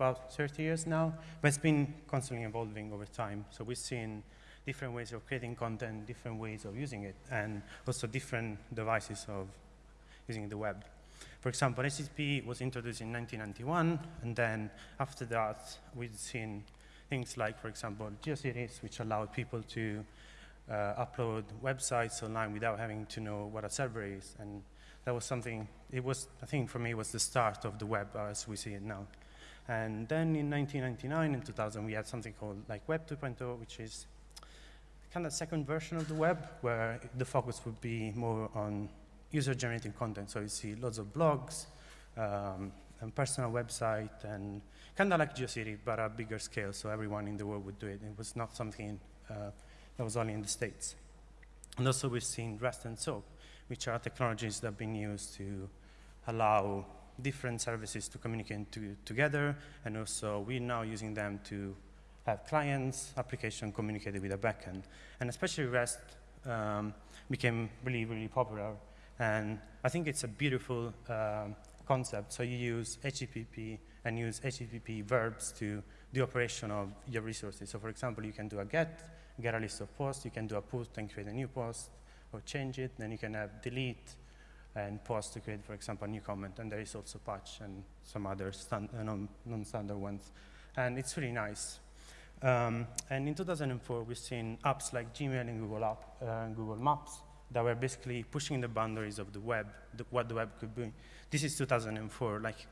about 30 years now, but it's been constantly evolving over time. So we've seen different ways of creating content, different ways of using it, and also different devices of using the web. For example, HTTP was introduced in 1991, and then after that, we've seen things like, for example, GeoCities, which allowed people to uh, upload websites online without having to know what a server is. And that was something, it was, I think for me, was the start of the web as we see it now. And then in 1999 and 2000, we had something called like Web 2.0, which is kind of second version of the web, where the focus would be more on user-generated content. So you see lots of blogs, um, and personal website, and kind of like GeoCity, but a bigger scale, so everyone in the world would do it. It was not something uh, that was only in the States. And also we've seen REST and SOAP, which are technologies that have been used to allow different services to communicate to, together, and also we're now using them to have clients, application communicated with a backend. And especially REST um, became really, really popular and I think it's a beautiful um, concept. So you use HTTP and use HTTP verbs to the operation of your resources. So for example, you can do a get, get a list of posts, you can do a put and create a new post, or change it, then you can have delete and post to create, for example, a new comment, and there is also patch and some other uh, non-standard ones. And it's really nice. Um, and in 2004, we've seen apps like Gmail and Google, App, uh, Google Maps that were basically pushing the boundaries of the web, the, what the web could be. This is 2004. Like,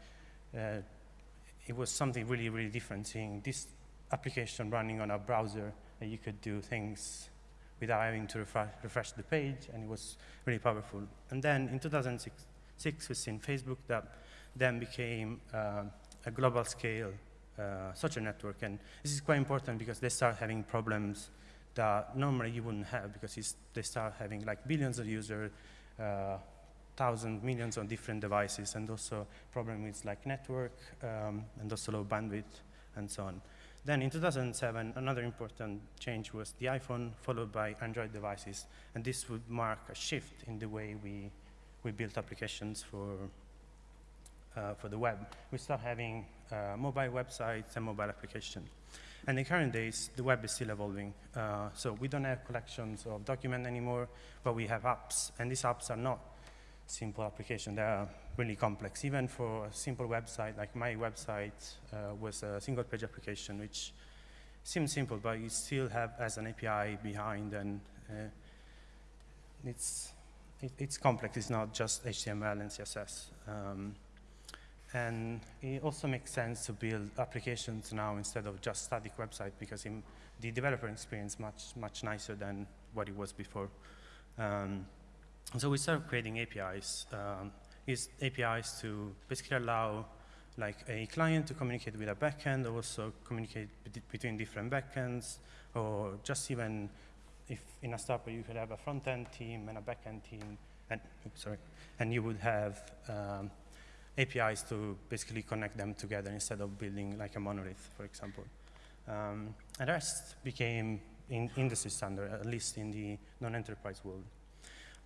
uh, it was something really, really different, seeing this application running on a browser, and you could do things without having to refresh, refresh the page, and it was really powerful. And then in 2006, six, we've seen Facebook that then became uh, a global scale uh, social network, and this is quite important because they start having problems that normally you wouldn't have because they start having like billions of users, uh, thousands, millions of different devices, and also problem with like network um, and also low bandwidth and so on. Then in 2007, another important change was the iPhone followed by Android devices, and this would mark a shift in the way we, we built applications for, uh, for the web. We start having uh, mobile websites and mobile applications. And in current days, the web is still evolving. Uh, so we don't have collections of documents anymore, but we have apps. And these apps are not simple application. They are really complex. Even for a simple website, like my website uh, was a single page application, which seems simple, but you still have as an API behind, and uh, it's, it, it's complex. It's not just HTML and CSS. Um, and it also makes sense to build applications now instead of just static website because the developer experience much, much nicer than what it was before. Um, so we started creating APIs. Um, APIs to basically allow like a client to communicate with a backend, or also communicate between different backends, or just even if in a startup you could have a front-end team and a back-end team, and oops, sorry, and you would have um, APIs to basically connect them together instead of building like a monolith, for example. Um, and REST became in industry standard, at least in the non-enterprise world.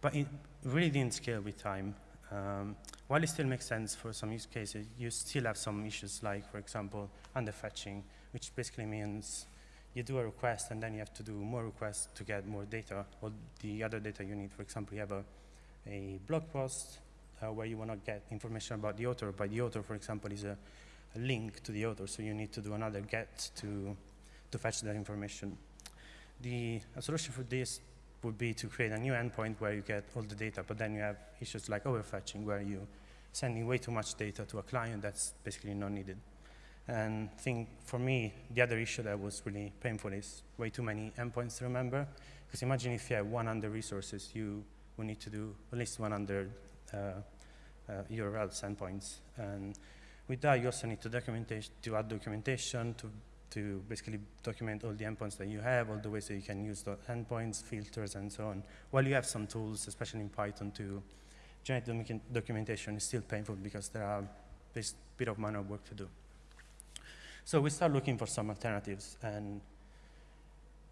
But it really didn't scale with time. Um, while it still makes sense for some use cases, you still have some issues like, for example, underfetching, which basically means you do a request and then you have to do more requests to get more data or the other data you need. For example, you have a, a blog post uh, where you want to get information about the author. But the author, for example, is a, a, link to the author, so you need to do another get to, to fetch that information. The solution for this would be to create a new endpoint where you get all the data, but then you have issues like overfetching, where you sending way too much data to a client that's basically not needed. And I think for me, the other issue that was really painful is way too many endpoints to remember. Because imagine if you have 100 resources, you will need to do at least 100 uh, uh, URLs endpoints. And with that, you also need to documentation to add documentation to to basically document all the endpoints that you have, all the ways that you can use the endpoints, filters, and so on. While you have some tools, especially in Python, to generate documentation, it's still painful because there are this bit of manual work to do. So we start looking for some alternatives, and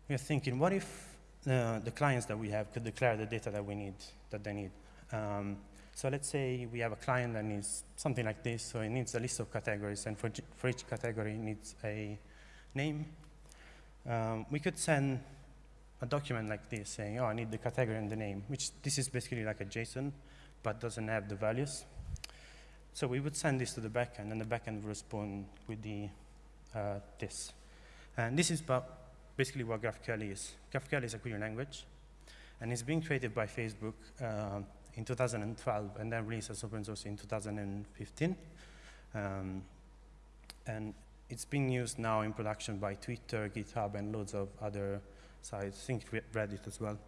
we're thinking, what if uh, the clients that we have could declare the data that we need, that they need? Um, So let's say we have a client that needs something like this. So it needs a list of categories, and for, for each category, it needs a name. Um, we could send a document like this saying, oh, I need the category and the name, which this is basically like a JSON, but doesn't have the values. So we would send this to the backend, and the backend would respond with the uh, this. And this is basically what GraphQL is. GraphQL is a query language, and it's been created by Facebook uh, in 2012, and then released as open source in 2015. Um, and it's being used now in production by Twitter, GitHub, and loads of other sites, I think Reddit as well.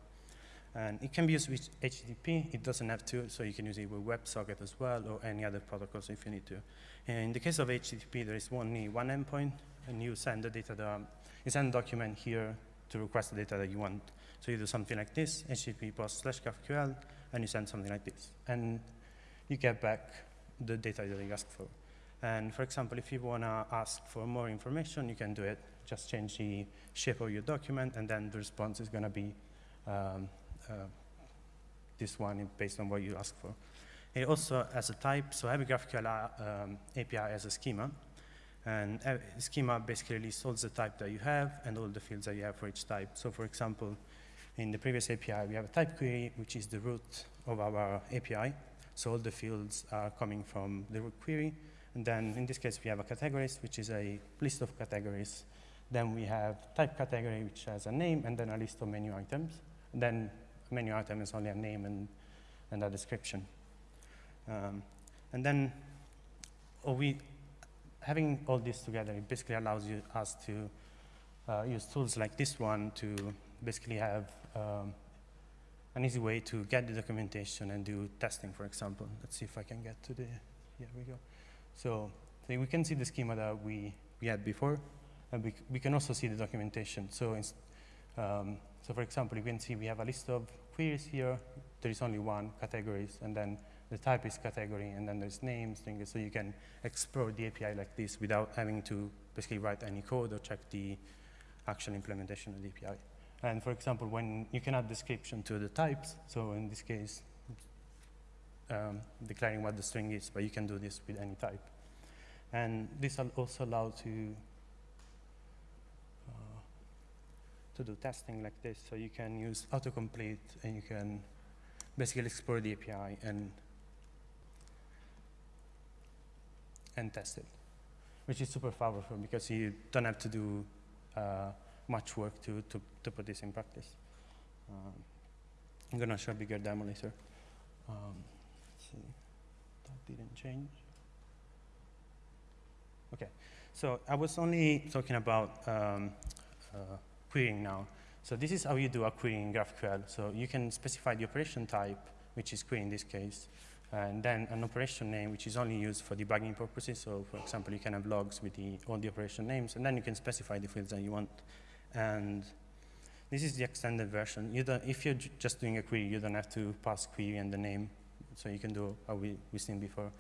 And it can be used with HTTP. It doesn't have to, so you can use it with WebSocket as well, or any other protocols if you need to. And in the case of HTTP, there is only one endpoint, and you send the data, you send a document here to request the data that you want. So you do something like this, HTTP post slash GraphQL, and you send something like this. And you get back the data that you asked for. And for example, if you want to ask for more information, you can do it. Just change the shape of your document, and then the response is going to be um, uh, this one based on what you ask for. It also has a type, so every GraphQL um, API has a schema. And schema basically lists all the type that you have and all the fields that you have for each type. So for example, in the previous API, we have a type query, which is the root of our API. So all the fields are coming from the root query. And then in this case, we have a categories, which is a list of categories. Then we have type category, which has a name, and then a list of menu items. And then menu item is only a name and, and a description. Um, and then we, having all this together, it basically allows you, us to uh, use tools like this one to basically have um, an easy way to get the documentation and do testing, for example. Let's see if I can get to the, here we go. So, so we can see the schema that we, we had before, and we, we can also see the documentation. So, um, so for example, you can see we have a list of queries here. There is only one categories, and then the type is category, and then there's names, things. So you can explore the API like this without having to basically write any code or check the actual implementation of the API. And for example, when you can add description to the types, so in this case, um, declaring what the string is, but you can do this with any type. And this will also allows to uh, to do testing like this. So you can use autocomplete, and you can basically explore the API and and test it, which is super powerful because you don't have to do uh, much work to, to, to put this in practice. Um, I'm going to show a bigger demo later. Um, see, that didn't change. Okay, so I was only talking about um, uh, querying now. So this is how you do a query in GraphQL. So you can specify the operation type, which is query in this case, and then an operation name, which is only used for debugging purposes. So for example, you can have logs with the, all the operation names, and then you can specify the fields that you want. And this is the extended version. You if you're just doing a query, you don't have to pass query and the name. So you can do how we, we've seen before.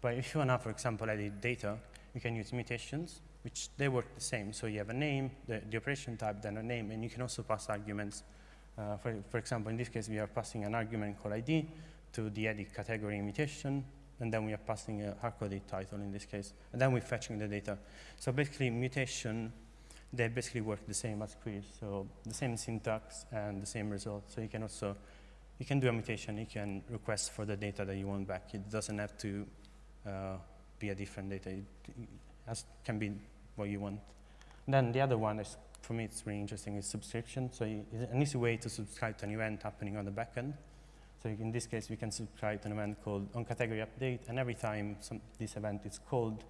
But if you want to, for example, edit data, you can use mutations, which they work the same. So you have a name, the, the operation type, then a name, and you can also pass arguments. Uh, for, for example, in this case, we are passing an argument called ID to the edit category mutation, and then we are passing a hard-coded title in this case, and then we're fetching the data. So basically, mutation they basically work the same as queries. So the same syntax and the same result. So you can also, you can do a mutation. You can request for the data that you want back. It doesn't have to uh, be a different data. It, can be what you want. Then the other one is, for me, it's really interesting, is subscription. So it's an easy way to subscribe to an event happening on the backend. So in this case, we can subscribe to an event called on category update, and every time some, this event is called,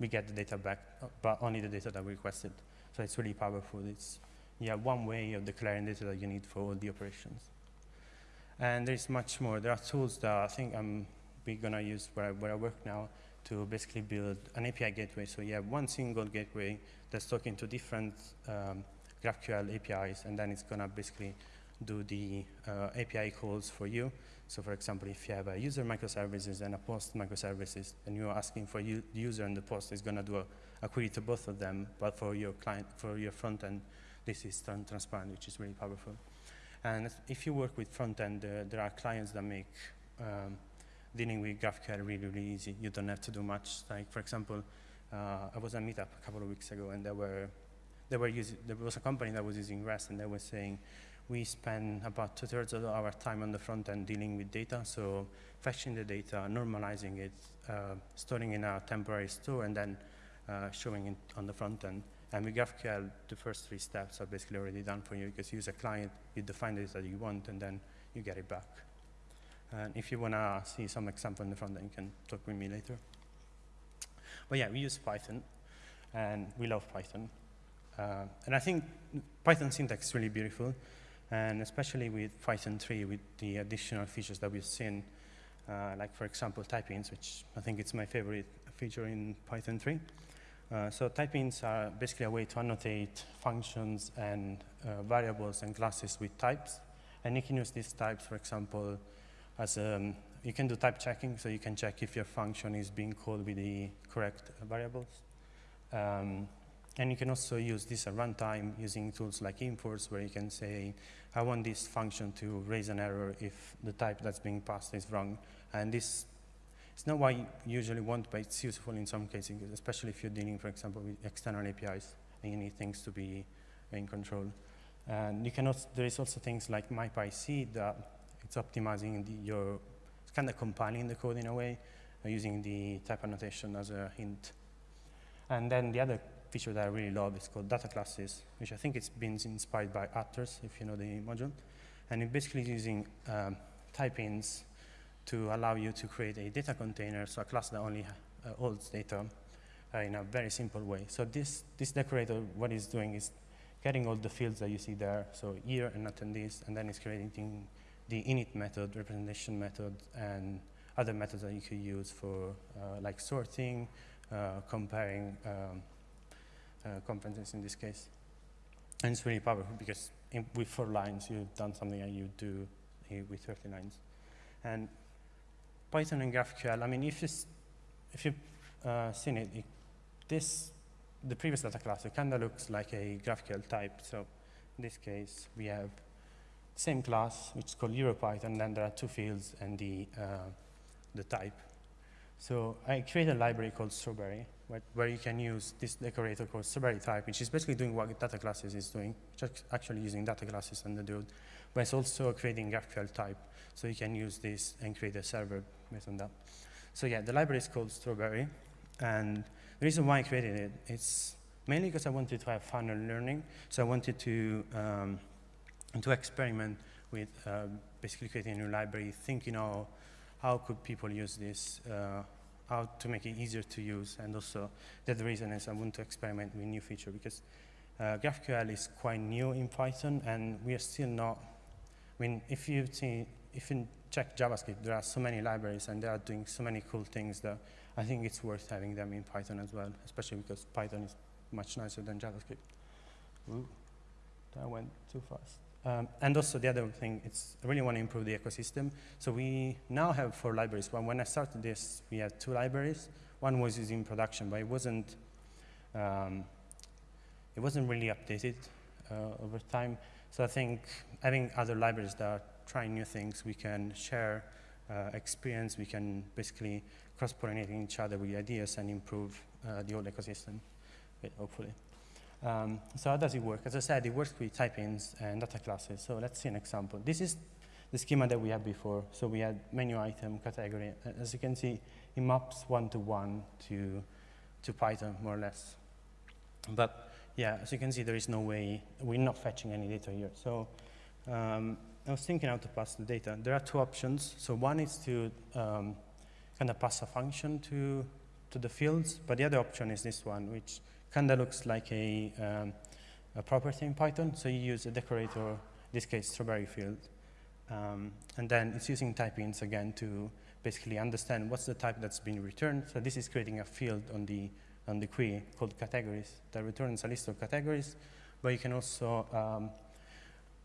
we get the data back, but only the data that we requested. So it's really powerful. It's yeah, one way of declaring data that you need for all the operations. And there's much more. There are tools that I think I'm going to use where I, where I work now to basically build an API gateway. So you have one single gateway that's talking to different um, GraphQL APIs, and then it's going to basically do the uh, API calls for you. So for example, if you have a user microservices and a post microservices, and you're asking for the user and the post is going to do a a query to both of them, but for your client, for your front end, this is transparent, which is really powerful. And if you work with front end, uh, there are clients that make um, dealing with GraphQL really, really easy. You don't have to do much. Like, for example, uh, I was at a Meetup a couple of weeks ago, and there were, were using, there was a company that was using REST, and they were saying, we spend about two-thirds of our time on the front end dealing with data, so fetching the data, normalizing it, uh, storing in a temporary store, and then uh, showing it on the front end. And with GraphQL, the first three steps are basically already done for you because you use a client, you define the data you want, and then you get it back. And if you want to see some example in the front end, you can talk with me later. But yeah, we use Python, and we love Python. Uh, and I think Python syntax is really beautiful, and especially with Python 3, with the additional features that we've seen, uh, like, for example, type hints, which I think it's my favorite feature in Python 3. Uh, so type hints are basically a way to annotate functions and uh, variables and classes with types. And you can use these types, for example, as um, you can do type checking, so you can check if your function is being called with the correct variables. Um, and you can also use this at runtime using tools like enforce, where you can say, I want this function to raise an error if the type that's being passed is wrong. And this it's not what you usually want, but it's useful in some cases, especially if you're dealing, for example, with external APIs and you need things to be in control. And you can also, there is also things like MyPyC that it's optimizing the, your, it's kind of compiling the code in a way, uh, using the type annotation as a hint. And then the other feature that I really love is called data classes, which I think it's been inspired by Attrs, if you know the module. And it basically using um, type hints to allow you to create a data container, so a class that only uh, holds data uh, in a very simple way. So this, this decorator, what it's doing is getting all the fields that you see there, so year and attendees, and then it's creating the init method, representation method, and other methods that you could use for uh, like sorting, uh, comparing um, uh, conferences in this case. And it's really powerful because in, with four lines, you've done something that you do with 30 lines. And Python and GraphQL, I mean, if, if you've uh, seen it, it, this, the previous data class, it kind of looks like a GraphQL type. So in this case, we have same class, which is called EuroPython, then there are two fields and the, uh, the type. So I created a library called Strawberry, where, you can use this decorator called Strawberry type, which is basically doing what data classes is doing, just actually using data classes and the dude, but it's also creating GraphQL type. So you can use this and create a server based on that. So yeah, the library is called Strawberry. And the reason why I created it, it's mainly because I wanted to have fun and learning. So I wanted to, um, to experiment with uh, basically creating a new library, thinking how, how could people use this, uh, how to make it easier to use. And also the reason is I want to experiment with new feature because uh, GraphQL is quite new in Python and we are still not, I mean, if you see, if you check JavaScript, there are so many libraries and they are doing so many cool things that I think it's worth having them in Python as well, especially because Python is much nicer than JavaScript. Ooh, that went too fast. Um, and also the other thing, it's, I really want to improve the ecosystem. So we now have four libraries. Well, when I started this, we had two libraries. One was used in production, but it wasn't, um, it wasn't really updated uh, over time. So I think having other libraries that are trying new things, we can share uh, experience, we can basically cross-pollinating each other with ideas and improve uh, the whole ecosystem, hopefully. Um, so how does it work? As I said, it works with type hints and data classes. So let's see an example. This is the schema that we had before. So we had menu item, category. As you can see, it maps one-to-one -to, -one to, to Python, more or less. But yeah, as you can see, there is no way, we're not fetching any data here. So um, I was thinking how to pass the data. There are two options. So one is to um, kind of pass a function to, to the fields, but the other option is this one, which kind of looks like a, um, a property in Python. So you use a decorator, in this case, strawberry field. Um, and then it's using type hints again to basically understand what's the type that's being returned. So this is creating a field on the, on the query called categories that returns a list of categories, but you can also um,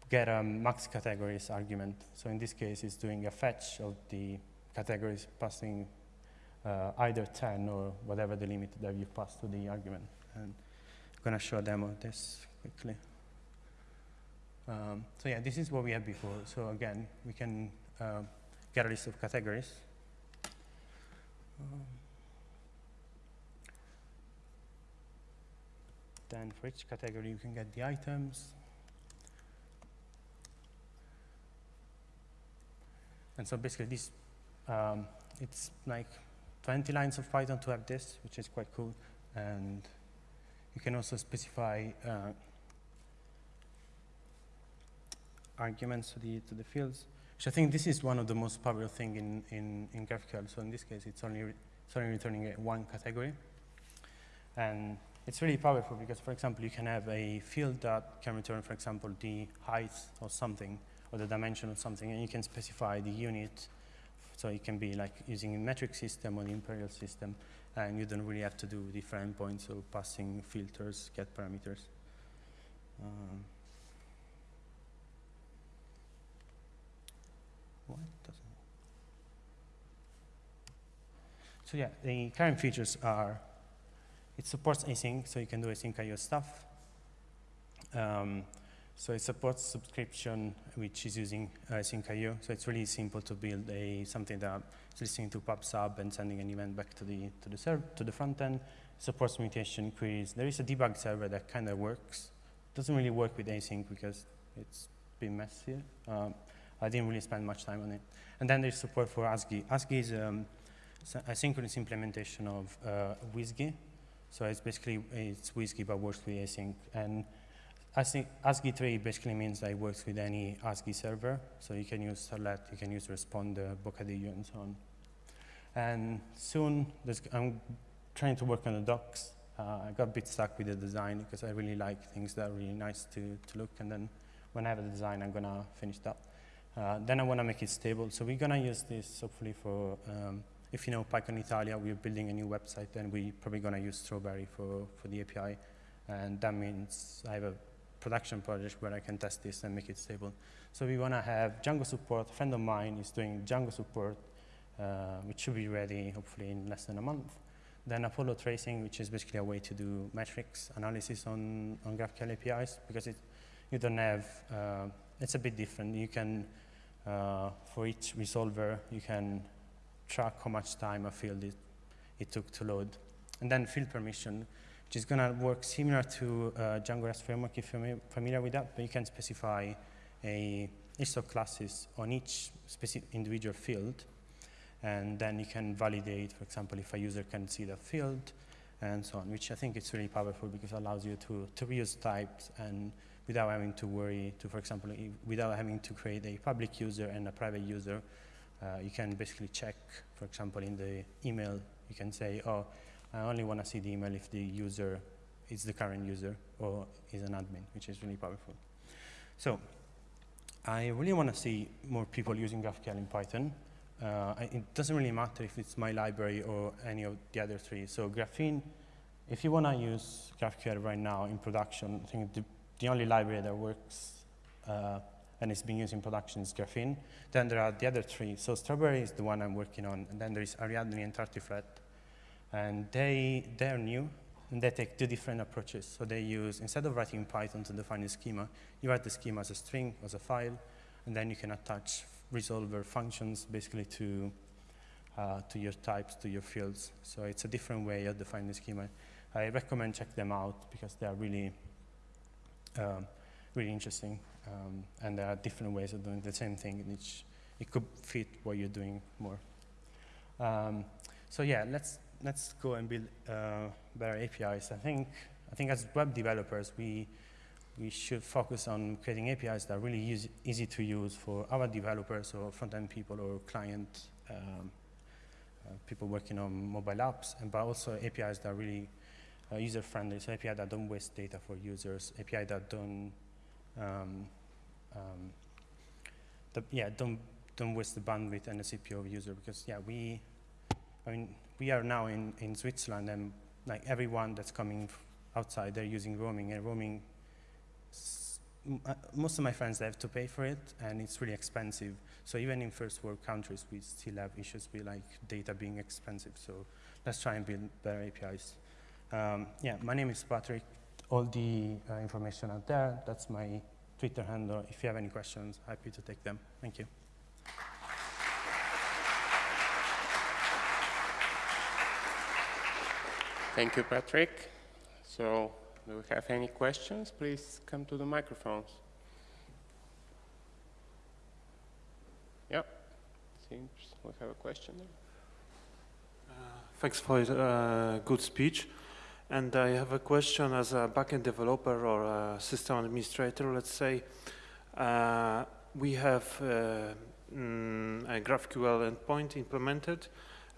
get a max categories argument. So in this case, it's doing a fetch of the categories passing uh, either 10 or whatever the limit that you pass to the argument. And I'm going to show a demo of this quickly. Um, so yeah, this is what we had before. So again, we can uh, get a list of categories. Um, then for each category, you can get the items. And so basically this, um, it's like 20 lines of Python to have this, which is quite cool. And you can also specify uh, arguments to the, to the fields. Which I think this is one of the most powerful thing in, in, in GraphQL. So in this case, it's only, it's only returning one category. And it's really powerful because, for example, you can have a field that can return, for example, the height or something or the dimension of something, and you can specify the unit. So it can be like using a metric system or the imperial system, and you don't really have to do different points of passing filters, get parameters. Um? So yeah, the current features are, it supports async, so you can do async IO stuff. Um, so it supports subscription, which is using uh, async IO. So it's really simple to build a something that is listening to PubSub and sending an event back to the to the to the front end. Supports mutation queries. There is a debug server that kind of works. Doesn't really work with async because it's been messier. Um, I didn't really spend much time on it. And then there's support for ASGI. ASGI is um, a synchronous implementation of uh, WSGI. So it's basically, it's WSGI but works with async. And ASGI, ASGI 3 basically means that it works with any ASGI server. So you can use Starlette, you can use Responder, Bocadillo, and so on. And soon, I'm trying to work on the docs. Uh, I got a bit stuck with the design because I really like things that are really nice to, to look. And then when I have the design, I'm going to finish that. Uh, then I want to make it stable. So we're going to use this hopefully for, um, if you know PyCon Italia, we're building a new website then we're probably going to use Strawberry for, for the API. And that means I have a production project where I can test this and make it stable. So we want to have Django support. A friend of mine is doing Django support, uh, which should be ready hopefully in less than a month. Then Apollo tracing, which is basically a way to do metrics analysis on, on GraphQL APIs because it, you don't have, uh, it's a bit different. You can uh, for each resolver, you can track how much time a field it, it took to load. And then field permission, which is going to work similar to uh, Django REST framework if you're familiar with that, but you can specify a list of classes on each specific individual field, and then you can validate, for example, if a user can see the field, and so on, which I think is really powerful because it allows you to, to reuse types and without having to worry to, for example, without having to create a public user and a private user. Uh, you can basically check, for example, in the email, you can say, oh, I only want to see the email if the user is the current user or is an admin, which is really powerful. So I really want to see more people using GraphQL in Python. Uh, it doesn't really matter if it's my library or any of the other three. So Graphene, if you want to use GraphQL right now in production, I think the the only library that works uh, and is being used in production is Graphene. Then there are the other three. So Strawberry is the one I'm working on, and then there is Ariadne and Tartiflette. And they, they're new, and they take two different approaches. So they use, instead of writing Python to define a schema, you write the schema as a string, as a file, and then you can attach resolver functions basically to, uh, to your types, to your fields. So it's a different way of defining the schema. I recommend check them out because they are really um, really interesting. Um, and there are different ways of doing the same thing, in which it could fit what you're doing more. Um, so yeah, let's let's go and build uh, better APIs. I think I think as web developers, we we should focus on creating APIs that are really use, easy to use for our developers or front-end people or client um, uh, people working on mobile apps, and but also APIs that are really uh, user-friendly, so API that don't waste data for users, API that don't, um, um, the, yeah, don't, don't waste the bandwidth and the CPU of user because, yeah, we, I mean, we are now in, in Switzerland and like everyone that's coming outside, they're using roaming and roaming, uh, most of my friends, they have to pay for it and it's really expensive. So even in first world countries, we still have issues with like data being expensive. So let's try and build better APIs. Um, yeah, my name is Patrick. All the uh, information out there. That's my Twitter handle. If you have any questions, happy to take them. Thank you. Thank you, Patrick. So, do we have any questions? Please come to the microphones. Yep. Seems we have a question there. Thanks for a good speech. And I have a question as a backend developer or a system administrator, let's say. Uh, we have uh, mm, a GraphQL endpoint implemented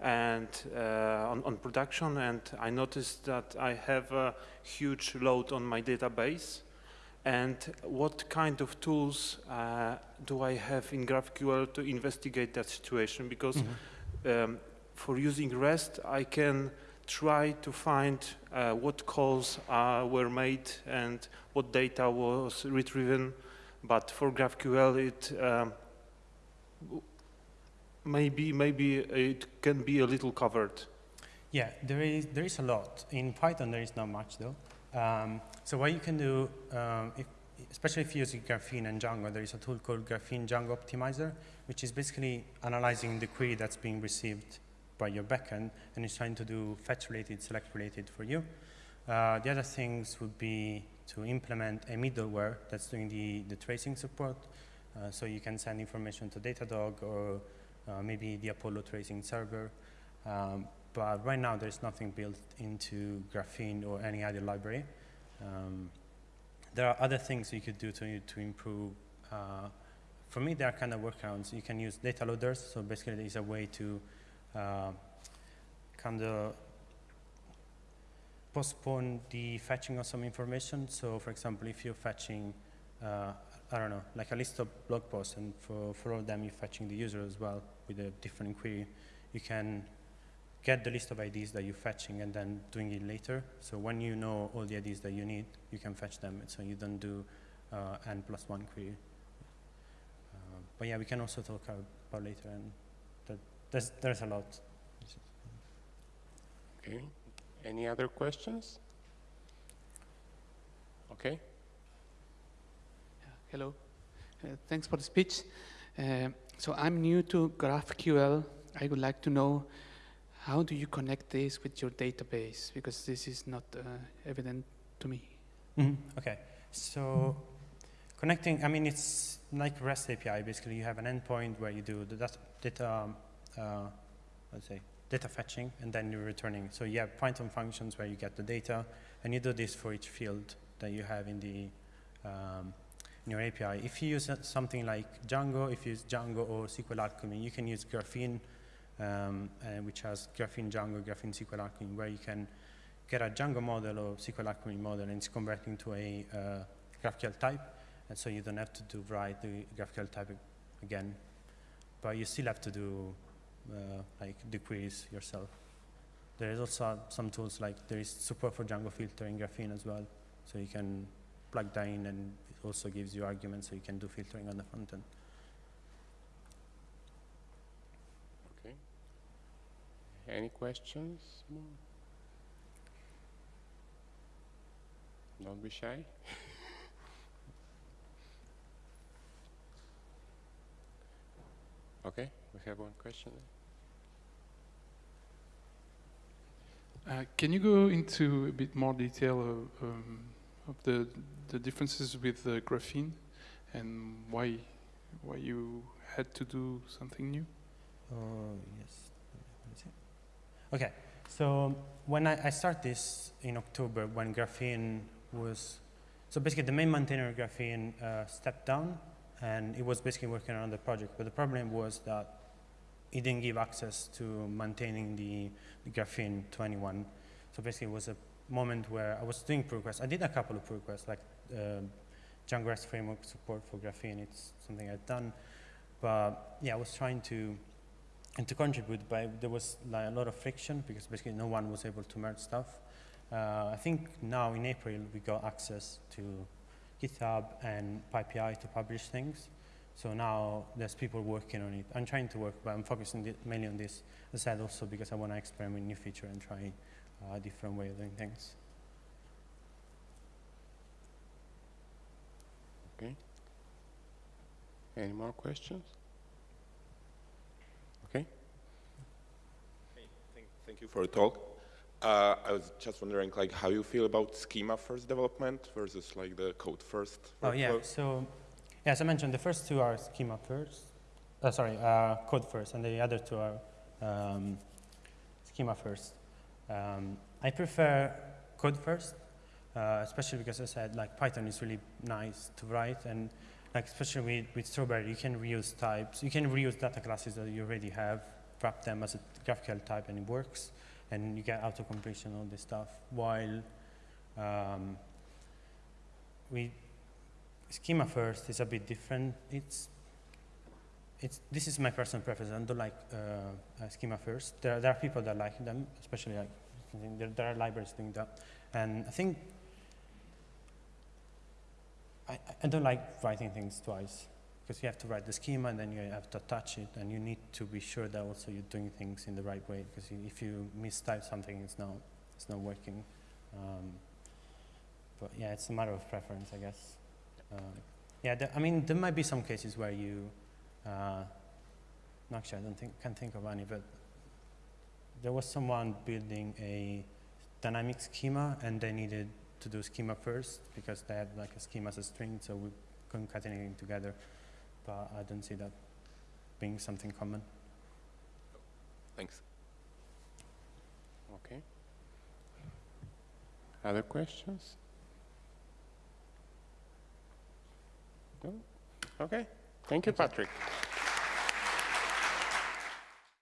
and uh, on, on, production, and I noticed that I have a huge load on my database. And what kind of tools uh, do I have in GraphQL to investigate that situation? Because mm -hmm. um, for using REST, I can try to find uh, what calls uh, were made and what data was retrieved. But for GraphQL, it um, maybe maybe it can be a little covered. Yeah, there is there is a lot in Python. There is not much though. Um, so what you can do, um, if, especially if you use Graphene and Django, there is a tool called Graphene Django Optimizer, which is basically analyzing the query that's being received by your backend, and it's trying to do fetch related, select related for you. Uh, the other things would be to implement a middleware that's doing the, the tracing support. Uh, so you can send information to Datadog or uh, maybe the Apollo tracing server. Um, but right now there's nothing built into Graphene or any other library. Um, there are other things you could do to, to improve. Uh, for me, there are kind of workarounds. You can use data loaders. So basically, there's a way to uh, kind of postpone the fetching of some information. So for example, if you're fetching, uh, I don't know, like a list of blog posts, and for, for all of them you're fetching the user as well with a different query, you can get the list of IDs that you're fetching and then doing it later. So when you know all the IDs that you need, you can fetch them, so you don't do uh, n plus one query. Uh, but yeah, we can also talk about later, and there's, there's a lot. Okay. Any other questions? Okay. Hello. Uh, thanks for the speech. Uh, so I'm new to GraphQL. I would like to know how do you connect this with your database? Because this is not uh, evident to me. Mm -hmm. Okay. So connecting, I mean, it's like REST API. Basically, you have an endpoint where you do the data um, uh, let's say, data fetching, and then you're returning. So you have Python functions where you get the data, and you do this for each field that you have in the um, in your API. If you use something like Django, if you use Django or SQL Alchemy, you can use Graphene, um, uh, which has Graphene Django, Graphene SQL Alchemy, where you can get a Django model or SQL Alchemy model, and it's converting to a uh, GraphQL type, and so you don't have to do write the GraphQL type again, but you still have to do uh, like queries yourself. There is also some tools like there is support for Django filtering Graphene as well. So you can plug that in and also gives you arguments so you can do filtering on the front end. Okay. Any questions? Don't be shy. okay, we have one question. Uh, can you go into a bit more detail of, um, of the the differences with graphene and why why you had to do something new? Oh yes. Okay, so when I, I started this in October, when graphene was so basically the main maintainer of graphene uh, stepped down, and it was basically working on the project. But the problem was that it didn't give access to maintaining the, the graphene to anyone. So basically it was a moment where I was doing pull requests. I did a couple of pull requests, like uh, Django REST framework support for graphene. It's something I've done. But yeah, I was trying to and to contribute, but there was like a lot of friction because basically no one was able to merge stuff. Uh, I think now in April we got access to GitHub and PyPI to publish things. So now there's people working on it. I'm trying to work, but I'm focusing mainly on this. As I said, also because I want to experiment new feature and try a different way of doing things. Okay. Any more questions? Okay. Hey, thank, thank you for the talk. Uh, I was just wondering, like, how you feel about schema first development versus like the code first. Oh, yeah. workflow? So, yeah, as I mentioned, the first two are schema first. Uh, sorry, uh, code first, and the other two are um, schema first. Um, I prefer code first, uh, especially because I said like Python is really nice to write, and like especially with, with Strawberry, you can reuse types, you can reuse data classes that you already have, wrap them as a GraphQL type, and it works, and you get auto completion all this stuff. While um, we schema first is a bit different. It's this is my personal preference. I don't like uh, uh, schema first. There are, there are people that like them, especially like there, there are libraries doing that, and I think I, I- don't like writing things twice because you have to write the schema and then you have to attach it, and you need to be sure that also you're doing things in the right way because if you mistype something, it's not it's not working. Um, but yeah, it's a matter of preference, I guess. Um, yeah, I mean, there might be some cases where you, uh, actually, I don't think, can't think of any, but there was someone building a dynamic schema and they needed to do schema first because they had like a schema as a string, so we concatenating together. But I don't see that being something common. Thanks. Okay. Other questions? No? Okay. Thank you, Patrick.